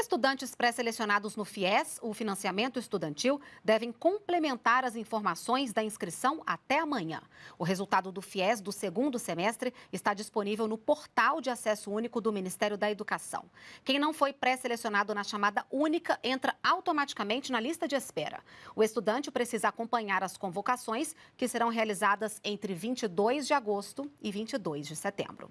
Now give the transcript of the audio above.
Estudantes pré-selecionados no FIES, o financiamento estudantil, devem complementar as informações da inscrição até amanhã. O resultado do FIES do segundo semestre está disponível no portal de acesso único do Ministério da Educação. Quem não foi pré-selecionado na chamada única entra automaticamente na lista de espera. O estudante precisa acompanhar as convocações, que serão realizadas entre 22 de agosto e 22 de setembro.